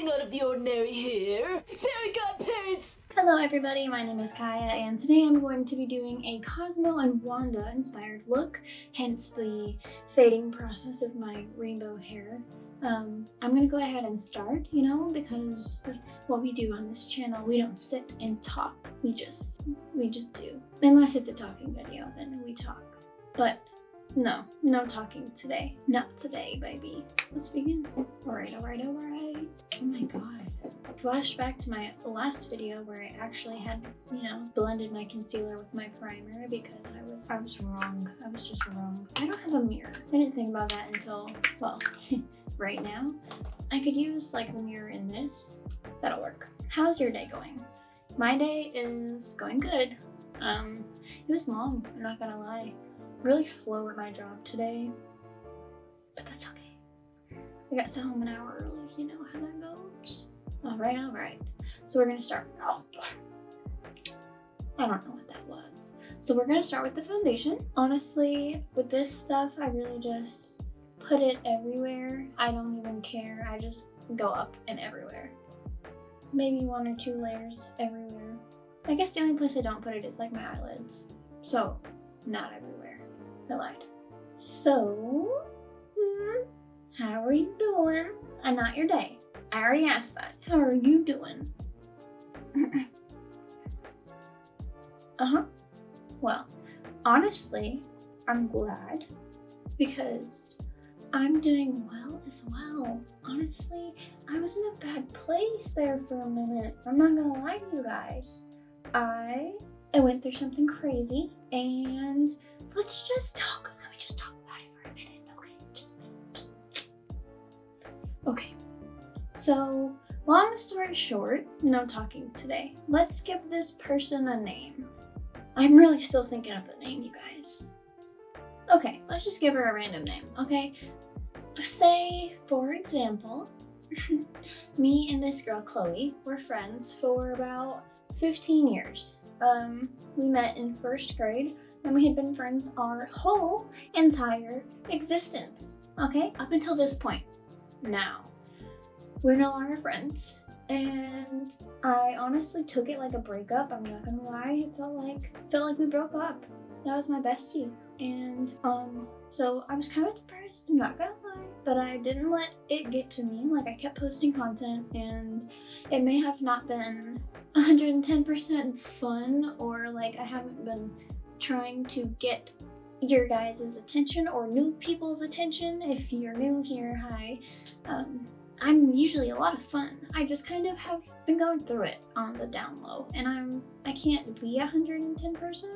nothing out of the ordinary here. Fairy godparents! Hello everybody, my name is Kaya and today I'm going to be doing a Cosmo and Wanda inspired look, hence the fading process of my rainbow hair. Um, I'm gonna go ahead and start, you know, because that's what we do on this channel. We don't sit and talk, we just, we just do. Unless it's a talking video, then we talk. But no, no talking today. Not today, baby. Let's begin. Alright, alright, alright. Oh my god. Flashback to my last video where I actually had, you know, blended my concealer with my primer because I was I was wrong. I was just wrong. I don't have a mirror. I didn't think about that until, well, right now. I could use like the mirror in this. That'll work. How's your day going? My day is going good. Um, it was long, I'm not gonna lie really slow at my job today, but that's okay. I got to home an hour early, you know how that goes. All right, all right. So we're gonna start. Oh, I don't know what that was. So we're gonna start with the foundation. Honestly, with this stuff, I really just put it everywhere. I don't even care. I just go up and everywhere. Maybe one or two layers everywhere. I guess the only place I don't put it is like my eyelids. So, not everywhere. Lied. So, hmm, how are you doing? And not your day. I already asked that. How are you doing? uh-huh. Well, honestly, I'm glad because I'm doing well as well. Honestly, I was in a bad place there for a minute. I'm not gonna lie to you guys. I I went through something crazy and let's just talk. Let me just talk about it for a minute, okay? Just, just. Okay. So, long story short, no talking today. Let's give this person a name. I'm really still thinking of the name, you guys. Okay, let's just give her a random name, okay? Say, for example, me and this girl, Chloe, were friends for about 15 years. Um, we met in first grade and we had been friends our whole entire existence. Okay, up until this point. Now, we're no longer friends. And I honestly took it like a breakup. I'm not gonna lie. It felt like felt like we broke up. That was my bestie. And um so I was kind of depressed, I'm not gonna lie. But I didn't let it get to me. Like I kept posting content and it may have not been 110% fun or like I haven't been trying to get your guys' attention or new people's attention. If you're new here, hi. Um, I'm usually a lot of fun. I just kind of have been going through it on the down low and I'm I can't be 110%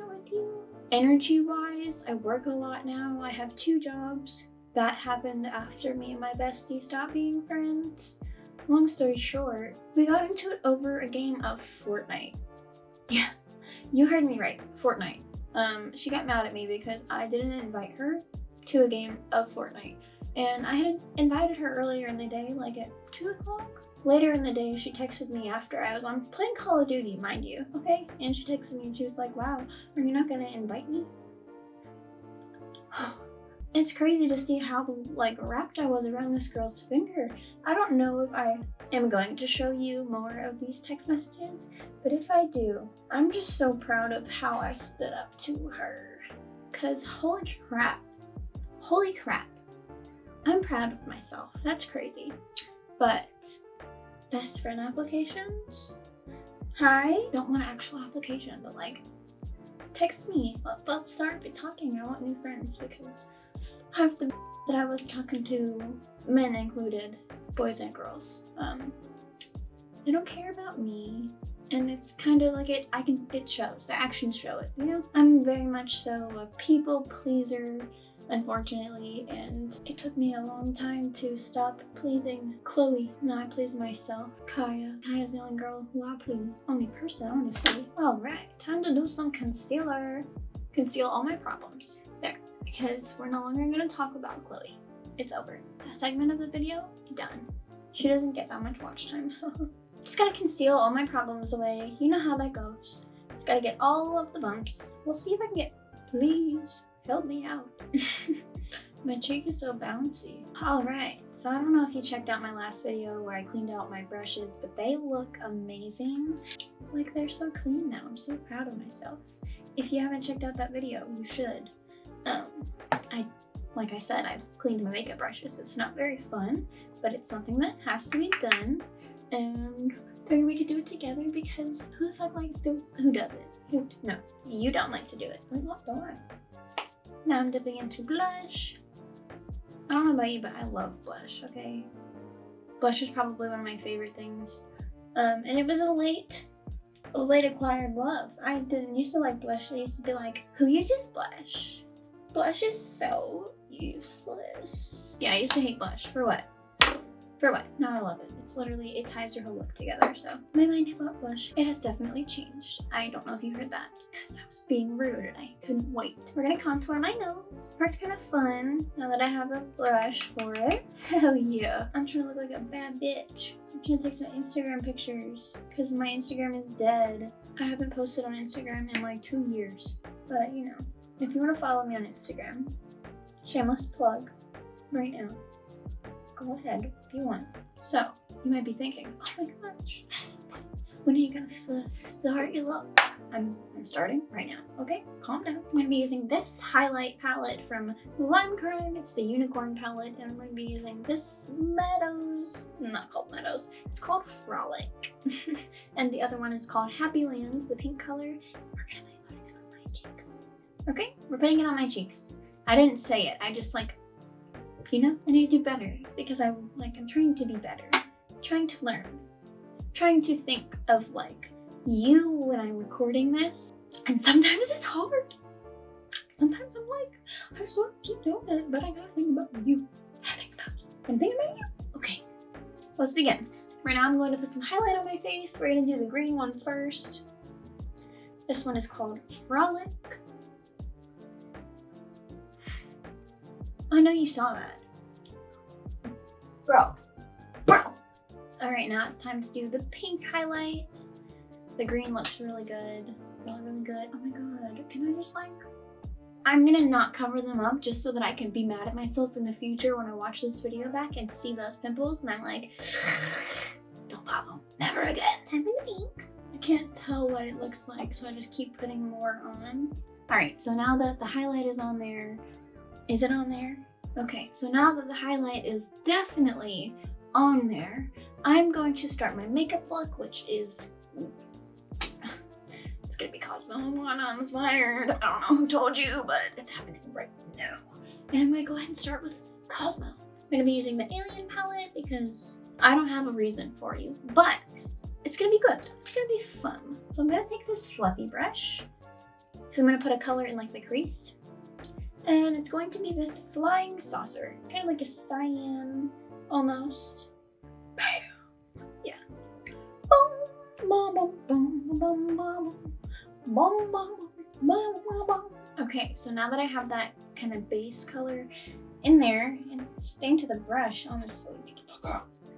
with you. Energy wise, I work a lot now. I have two jobs. That happened after me and my bestie stopped being friends. Long story short, we got into it over a game of Fortnite. Yeah, you heard me right, Fortnite. Um, she got mad at me because I didn't invite her to a game of Fortnite. And I had invited her earlier in the day, like at 2 o'clock. Later in the day, she texted me after I was on playing Call of Duty, mind you, okay? And she texted me and she was like, wow, are you not gonna invite me? it's crazy to see how like wrapped I was around this girl's finger. I don't know if I am going to show you more of these text messages, but if I do, I'm just so proud of how I stood up to her. Cause holy crap, holy crap, I'm proud of myself. That's crazy. But best friend applications? Hi, don't want an actual application, but like text me. Let, us start talking. I want new friends because half the that I was talking to, men included, boys and girls, um, they don't care about me. And it's kind of like it, I can, it shows, the actions show it, you know? I'm very much so a people pleaser, unfortunately, and it took me a long time to stop pleasing Chloe. Now I please myself. Kaya. Kaya's the only girl who I please. Only person, honestly. Alright, time to do some concealer. Conceal all my problems. There because we're no longer going to talk about Chloe. It's over. That segment of the video, done. She doesn't get that much watch time. Just gotta conceal all my problems away. You know how that goes. Just gotta get all of the bumps. We'll see if I can get, please help me out. My cheek is so bouncy. Alright, so I don't know if you checked out my last video where I cleaned out my brushes, but they look amazing. Like they're so clean now. I'm so proud of myself. If you haven't checked out that video, you should. Um, I, like I said, I've cleaned my makeup brushes. It's not very fun, but it's something that has to be done. And maybe we could do it together because who the fuck likes to, who does it? Who, no, you don't like to do it. I don't. Now I'm dipping into blush. I don't know about you, but I love blush, okay? Blush is probably one of my favorite things. Um, and it was a late, a late acquired love. I didn't used to like blush. I used to be like, who uses blush? Blush is so useless. Yeah, I used to hate blush. For what? For what? Now I love it. It's literally, it ties your whole look together. So my mind about blush, it has definitely changed. I don't know if you heard that because I was being rude and I couldn't wait. We're gonna contour my nose. Part's kind of fun now that I have a brush for it. Hell yeah. I'm trying to look like a bad bitch. I can't take some Instagram pictures because my Instagram is dead. I haven't posted on Instagram in like two years. But you know, if you want to follow me on Instagram, shameless plug right now go ahead if you want. So, you might be thinking, oh my gosh, when are you gonna start your look? I'm, I'm starting right now, okay? Calm down. I'm gonna be using this highlight palette from Lime Crime. It's the Unicorn palette, and I'm gonna be using this Meadows, not called Meadows, it's called Frolic. and the other one is called Happy Lands, the pink color. We're gonna be putting it on my cheeks. Okay, we're putting it on my cheeks. I didn't say it, I just like you know? I need to do better because I'm like I'm trying to be better, trying to learn, trying to think of like you when I'm recording this. And sometimes it's hard. Sometimes I'm like, I just want to keep doing it, but I gotta think about you. I think about you. I'm thinking about you. Okay, let's begin. Right now I'm going to put some highlight on my face. We're gonna do the green one first. This one is called Frolic. I know you saw that. Bro. Bro. Alright, now it's time to do the pink highlight. The green looks really good. Really, really good. Oh my god. Can I just like... I'm gonna not cover them up just so that I can be mad at myself in the future when I watch this video back and see those pimples and I'm like, don't pop them. Never again. I'm in pink. I can't tell what it looks like, so I just keep putting more on. Alright, so now that the highlight is on there, is it on there? Okay, so now that the highlight is definitely on there, I'm going to start my makeup look, which is... It's gonna be Cosmo One inspired. I don't know who told you, but it's happening right now. And I'm gonna go ahead and start with Cosmo. I'm gonna be using the Alien palette because I don't have a reason for you, but it's gonna be good. It's gonna be fun. So I'm gonna take this fluffy brush. I'm gonna put a color in like the crease and it's going to be this flying saucer. It's kind of like a cyan, almost. Yeah. Okay, so now that I have that kind of base color in there, and staying to the brush, honestly,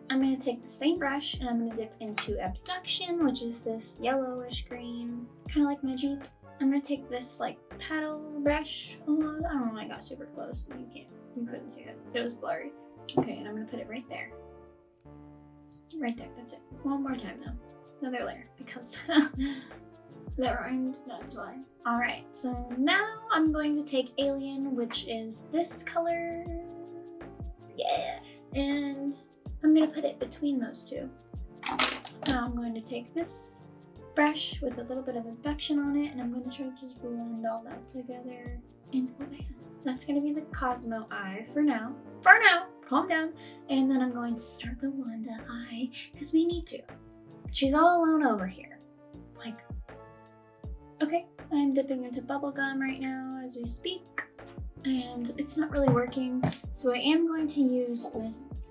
I'm going to take the same brush and I'm going to dip into Abduction, which is this yellowish green, kind of like my Jeep. I'm gonna take this like paddle brush. Oh, I don't know. I got super close. You can't. You couldn't see it. It was blurry. Okay, and I'm gonna put it right there. Right there. That's it. One more time though. Another layer because that rhymed. That's why. All right. So now I'm going to take Alien, which is this color. Yeah. And I'm gonna put it between those two. Now I'm going to take this brush with a little bit of infection on it and I'm going to try to just blend all that together and that's going to be the Cosmo eye for now. For now, calm down. And then I'm going to start the Wanda eye because we need to. She's all alone over here. Like, okay, I'm dipping into bubble gum right now as we speak and it's not really working. So I am going to use this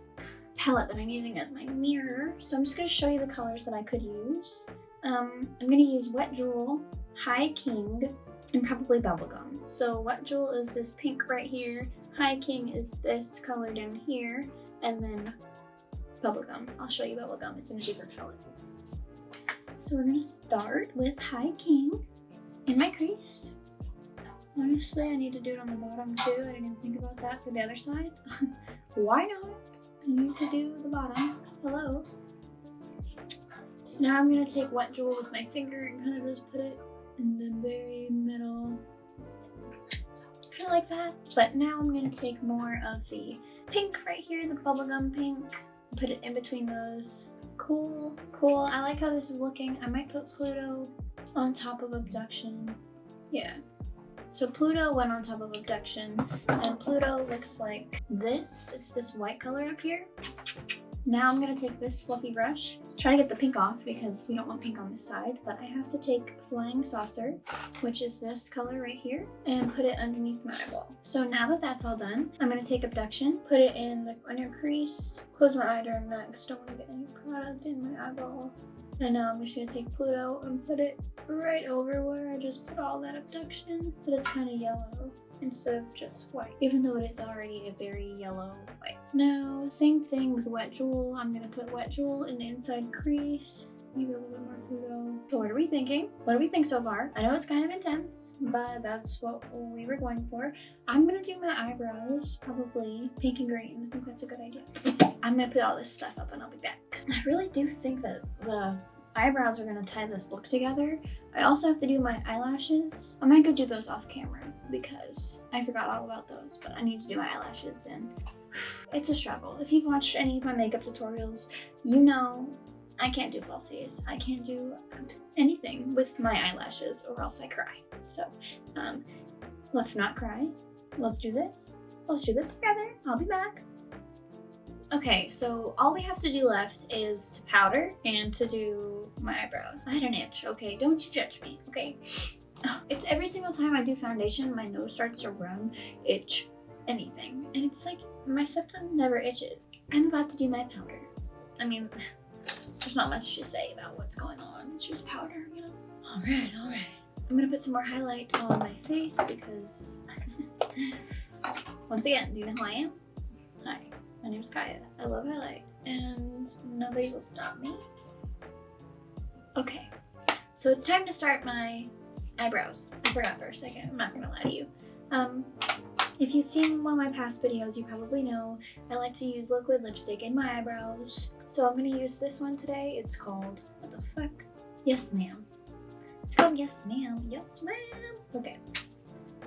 palette that I'm using as my mirror. So I'm just going to show you the colors that I could use. Um, I'm gonna use Wet Jewel, High King, and probably Bubblegum. So Wet Jewel is this pink right here, High King is this color down here, and then Bubblegum. I'll show you Bubblegum, it's in a deeper palette. So we're gonna start with High King in my crease. Honestly, I need to do it on the bottom too. I didn't even think about that for the other side. Why not? I need to do the bottom. Hello. Now I'm gonna take wet jewel with my finger and kind of just put it in the very middle. Kind of like that. But now I'm gonna take more of the pink right here, the bubblegum pink. Put it in between those. Cool, cool. I like how this is looking. I might put Pluto on top of Abduction. Yeah. So Pluto went on top of Abduction, and Pluto looks like this. It's this white color up here. Now I'm gonna take this fluffy brush, try to get the pink off because we don't want pink on this side, but I have to take Flying Saucer, which is this color right here, and put it underneath my eyeball. So now that that's all done, I'm gonna take Abduction, put it in the inner crease, close my eye during that because don't wanna get any product in my eyeball. And now I'm just gonna take Pluto and put it right over where I just put all that abduction, but it's kind of yellow instead of just white, even though it is already a very yellow white. Now, same thing with Wet Jewel. I'm gonna put Wet Jewel in the inside crease, maybe a little bit more Pluto. So what are we thinking? What do we think so far? I know it's kind of intense, but that's what we were going for. I'm gonna do my eyebrows, probably pink and green. I think that's a good idea. I'm gonna put all this stuff up and I'll be back. I really do think that the eyebrows are gonna tie this look together. I also have to do my eyelashes. I'm gonna go do those off camera because I forgot all about those, but I need to do my eyelashes and it's a struggle. If you've watched any of my makeup tutorials, you know I can't do falsies. I can't do anything with my eyelashes or else I cry. So um, let's not cry. Let's do this. Let's do this together. I'll be back. Okay, so all we have to do left is to powder and to do my eyebrows. I had an itch, okay? Don't you judge me, okay? It's every single time I do foundation, my nose starts to run, itch, anything. And it's like, my septum never itches. I'm about to do my powder. I mean, there's not much to say about what's going on. It's just powder, you know? All right, all right. I'm gonna put some more highlight on my face because, once again, do you know who I am? My name's Kaya. I love highlight and nobody will stop me. Okay, so it's time to start my eyebrows. I forgot for a second, I'm not gonna lie to you. Um, if you've seen one of my past videos, you probably know I like to use liquid lipstick in my eyebrows. So I'm gonna use this one today. It's called, what the fuck? Yes, ma'am. It's called Yes, ma'am. Yes, ma'am. Okay.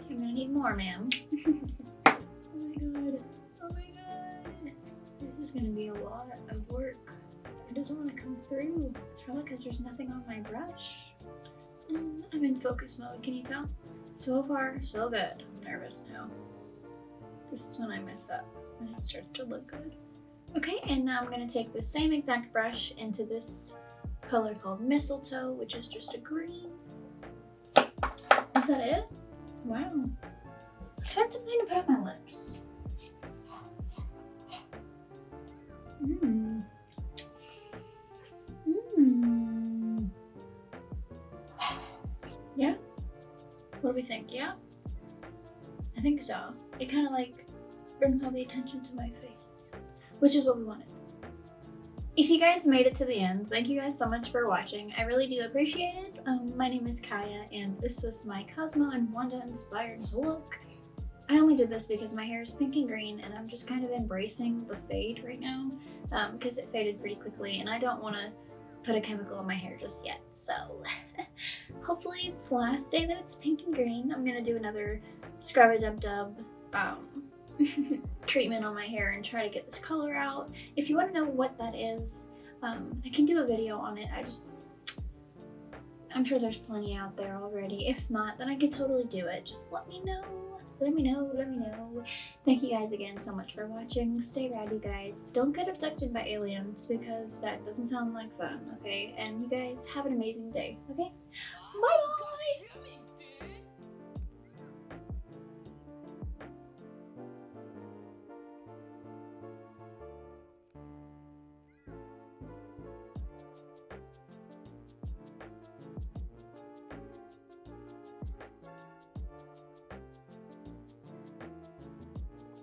I'm gonna need more, ma'am. oh my god. Oh my god. Is gonna be a lot of work. It doesn't want to come through. It's probably because there's nothing on my brush. Mm, I'm in focus mode, can you tell? So far, so good. I'm nervous now. This is when I mess up, when it starts to look good. Okay, and now I'm gonna take the same exact brush into this color called Mistletoe, which is just a green. Is that it? Wow. Let's find something to put on my lips. Mmm. Mmm. Yeah? What do we think? Yeah? I think so. It kind of like brings all the attention to my face, which is what we wanted. If you guys made it to the end, thank you guys so much for watching. I really do appreciate it. Um, my name is Kaya, and this was my Cosmo and Wanda inspired look. I only did this because my hair is pink and green and I'm just kind of embracing the fade right now because um, it faded pretty quickly and I don't want to put a chemical in my hair just yet. So hopefully it's the last day that it's pink and green. I'm going to do another scrub a dub dub um, treatment on my hair and try to get this color out. If you want to know what that is, um, I can do a video on it. I just I'm sure there's plenty out there already. If not, then I could totally do it. Just let me know let me know, let me know. Thank you guys again so much for watching. Stay rad, you guys. Don't get abducted by aliens because that doesn't sound like fun, okay? And you guys have an amazing day, okay? Bye!